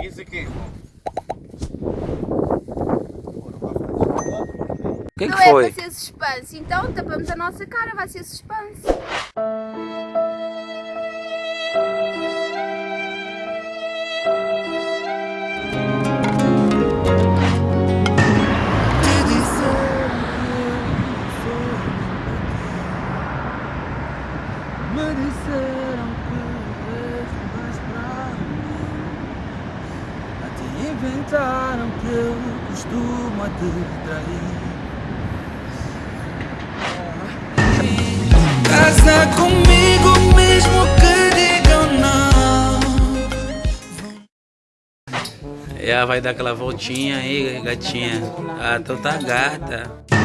Riziki. O que, é que foi? Não é para ser suspense, então tapamos a nossa cara, vai ser suspense. Me disseram inventaram que eu costumo te trair Casa comigo mesmo que digam não Ela vai dar aquela voltinha aí, gatinha. Ah, então tá gata.